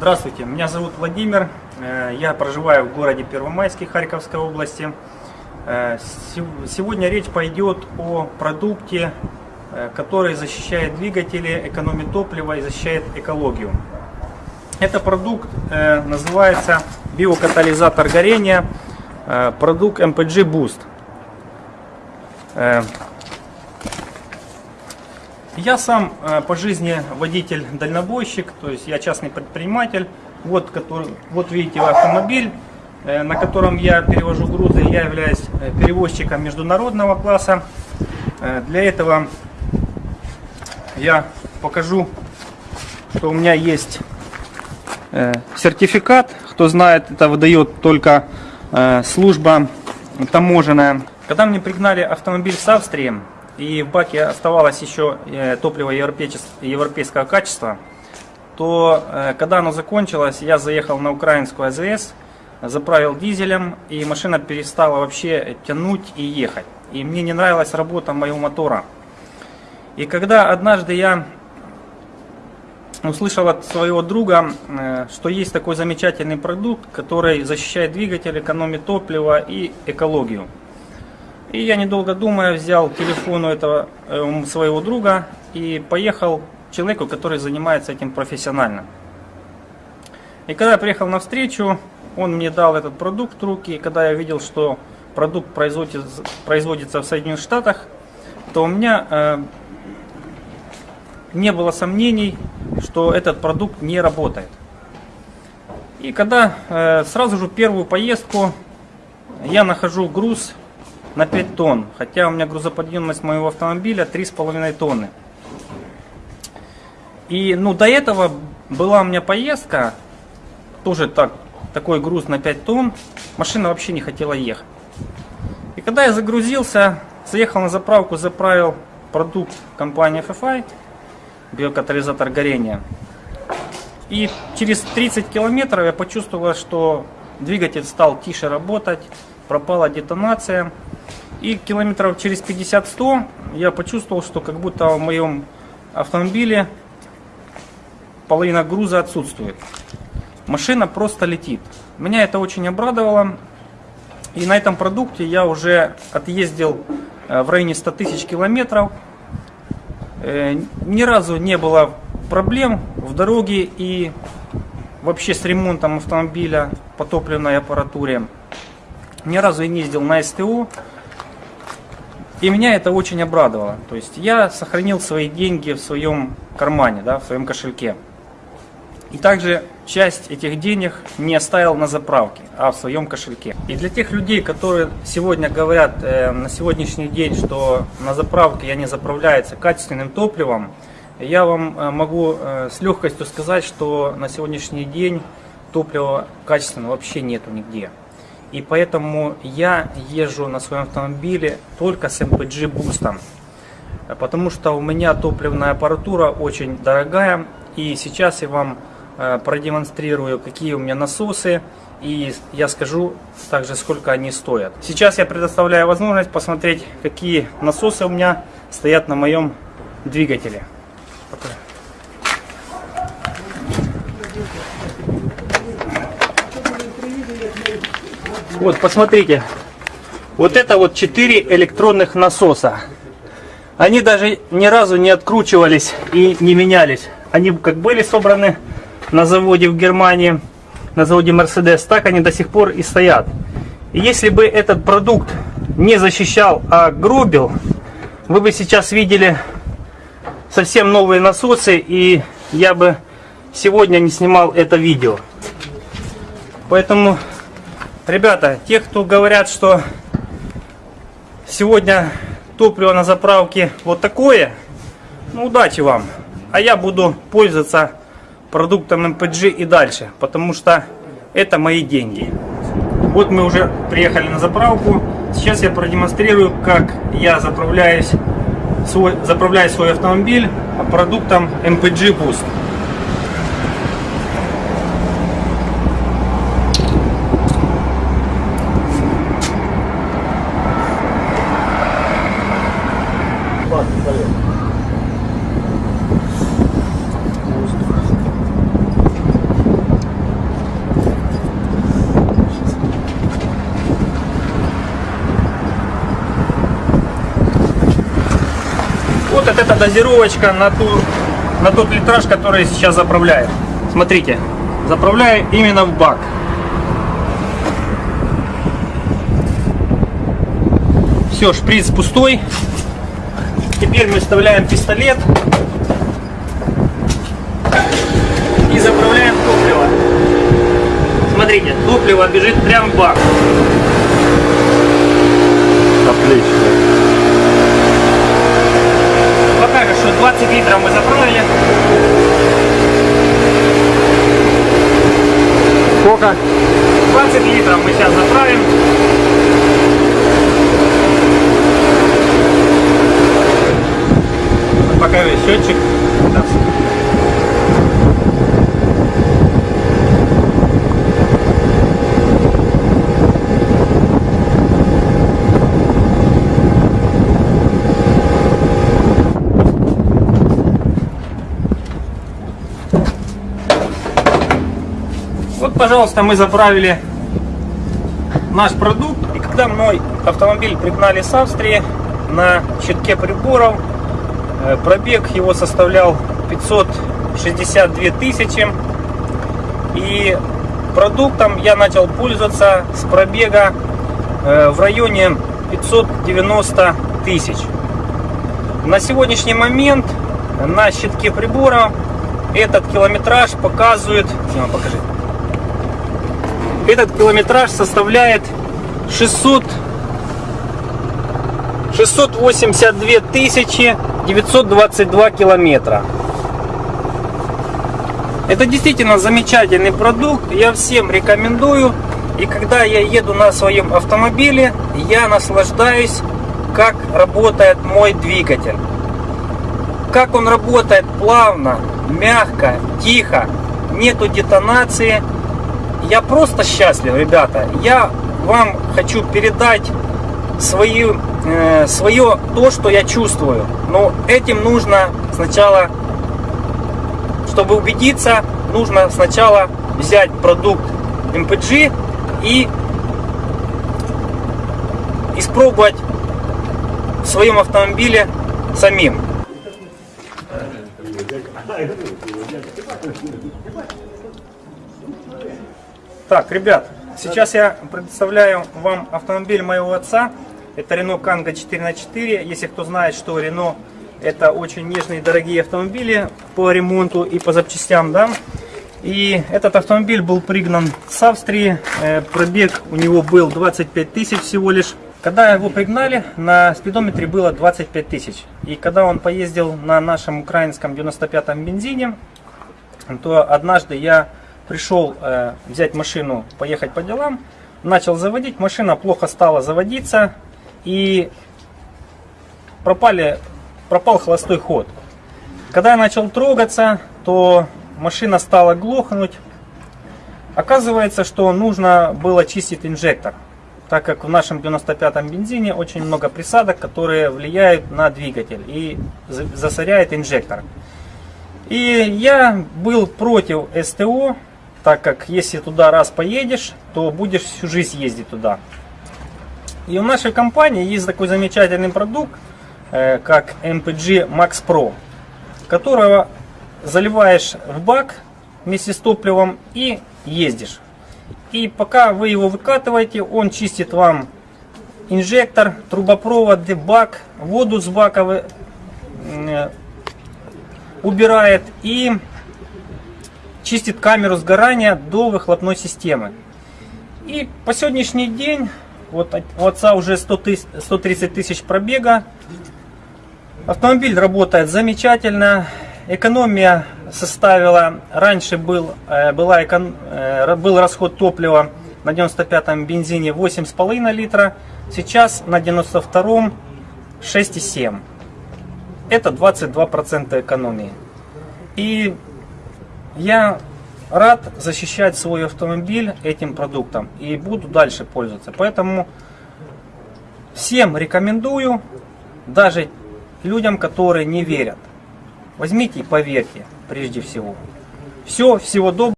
Здравствуйте, меня зовут Владимир, э, я проживаю в городе Первомайске Харьковской области. Э, сегодня речь пойдет о продукте, э, который защищает двигатели, экономит топливо и защищает экологию. Это продукт называется биокатализатор горения, продукт MPG Boost. Я сам э, по жизни водитель-дальнобойщик, то есть я частный предприниматель. Вот, который, вот видите автомобиль, э, на котором я перевожу грузы. Я являюсь э, перевозчиком международного класса. Для этого я покажу, что у меня есть сертификат. Кто знает, это выдает только служба таможенная. Когда мне пригнали автомобиль с Австрии, и в баке оставалось еще э, топливо европейского качества, то э, когда оно закончилось, я заехал на украинскую АЗС, заправил дизелем, и машина перестала вообще тянуть и ехать. И мне не нравилась работа моего мотора. И когда однажды я услышал от своего друга, э, что есть такой замечательный продукт, который защищает двигатель, экономит топливо и экологию. И я недолго думая взял телефон у этого э, своего друга и поехал к человеку, который занимается этим профессионально. И когда я приехал на встречу, он мне дал этот продукт в руки, и когда я видел, что продукт производится, производится в Соединенных Штатах, то у меня э, не было сомнений, что этот продукт не работает. И когда э, сразу же первую поездку я нахожу груз на 5 тонн, хотя у меня грузоподъемность моего автомобиля 3,5 тонны. И ну, до этого была у меня поездка, тоже так, такой груз на 5 тонн, машина вообще не хотела ехать. И когда я загрузился, заехал на заправку, заправил продукт компании FFI, биокатализатор горения. И через 30 километров я почувствовал, что двигатель стал тише работать, пропала детонация. И километров через 50-100 я почувствовал, что как будто в моем автомобиле половина груза отсутствует. Машина просто летит. Меня это очень обрадовало. И на этом продукте я уже отъездил э, в районе 100 тысяч километров. Э, ни разу не было проблем в дороге и вообще с ремонтом автомобиля по топливной аппаратуре. Ни разу я не ездил на СТО. И меня это очень обрадовало. То есть я сохранил свои деньги в своем кармане, да, в своем кошельке. И также часть этих денег не оставил на заправке, а в своем кошельке. И для тех людей, которые сегодня говорят э, на сегодняшний день, что на заправке я не заправляется качественным топливом, я вам э, могу э, с легкостью сказать, что на сегодняшний день топлива качественного вообще нету нигде. И поэтому я езжу на своем автомобиле только с MPG бустом. Потому что у меня топливная аппаратура очень дорогая. И сейчас я вам э, продемонстрирую, какие у меня насосы. И я скажу также, сколько они стоят. Сейчас я предоставляю возможность посмотреть, какие насосы у меня стоят на моем двигателе. Вот, посмотрите. Вот это вот 4 электронных насоса. Они даже ни разу не откручивались и не менялись. Они как были собраны на заводе в Германии, на заводе Mercedes, так они до сих пор и стоят. И если бы этот продукт не защищал, а грубил, вы бы сейчас видели совсем новые насосы, и я бы сегодня не снимал это видео. Поэтому Ребята, те, кто говорят, что сегодня топливо на заправке вот такое, ну удачи вам. А я буду пользоваться продуктом MPG и дальше, потому что это мои деньги. Вот мы уже приехали на заправку. Сейчас я продемонстрирую, как я заправляюсь свой, заправляю свой автомобиль продуктом MPG Boost. Это дозировочка на, ту, на тот литраж, который сейчас заправляю. Смотрите, заправляю именно в бак. Все, шприц пустой. Теперь мы вставляем пистолет и заправляем топливо. Смотрите, топливо бежит прям в бак. Отлично. Покажет, что 20 литров мы заправили. Сколько? 20 литров мы сейчас заправим. Покажи счетчик. Вот, пожалуйста, мы заправили наш продукт. И когда мой автомобиль пригнали с Австрии на щитке приборов, э, пробег его составлял 562 тысячи. И продуктом я начал пользоваться с пробега э, в районе 590 тысяч. На сегодняшний момент на щитке прибора этот километраж показывает... Дима, покажи. Этот километраж составляет 600, 682 тысячи 922 километра. Это действительно замечательный продукт, я всем рекомендую. И когда я еду на своем автомобиле, я наслаждаюсь, как работает мой двигатель. Как он работает плавно, мягко, тихо, нету детонации. Я просто счастлив, ребята. Я вам хочу передать свою, э, свое то, что я чувствую. Но этим нужно сначала, чтобы убедиться, нужно сначала взять продукт MPG и испробовать в своем автомобиле самим. Так, ребят, сейчас я представляю вам автомобиль моего отца. Это Renault Kangoo 4 на 4 Если кто знает, что Renault это очень нежные дорогие автомобили по ремонту и по запчастям, да. И этот автомобиль был пригнан с Австрии. Э, Пробег у него был 25 тысяч всего лишь. Когда его пригнали, на спидометре было 25 тысяч. И когда он поездил на нашем украинском 95-м бензине, то однажды я пришел э, взять машину, поехать по делам, начал заводить, машина плохо стала заводиться и пропали, пропал холостой ход. Когда я начал трогаться, то машина стала глохнуть. Оказывается, что нужно было чистить инжектор, так как в нашем 95-м бензине очень много присадок, которые влияют на двигатель и засоряет инжектор. И я был против СТО, так как если туда раз поедешь, то будешь всю жизнь ездить туда. И у нашей компании есть такой замечательный продукт, э, как MPG Max Pro, которого заливаешь в бак вместе с топливом и ездишь. И пока вы его выкатываете, он чистит вам инжектор, трубопровод, бак, воду с бака э, убирает и чистит камеру сгорания до выхлопной системы. И по сегодняшний день, вот у отца уже 100 тысяч, 130 тысяч пробега, автомобиль работает замечательно, экономия составила, раньше был, э, была э, был расход топлива на 95-м бензине 8,5 литра, сейчас на 92-м 6,7. Это 22% экономии. И я рад защищать свой автомобиль этим продуктом и буду дальше пользоваться. Поэтому всем рекомендую, даже людям, которые не верят. Возьмите и поверьте, прежде всего. Все, всего доброго.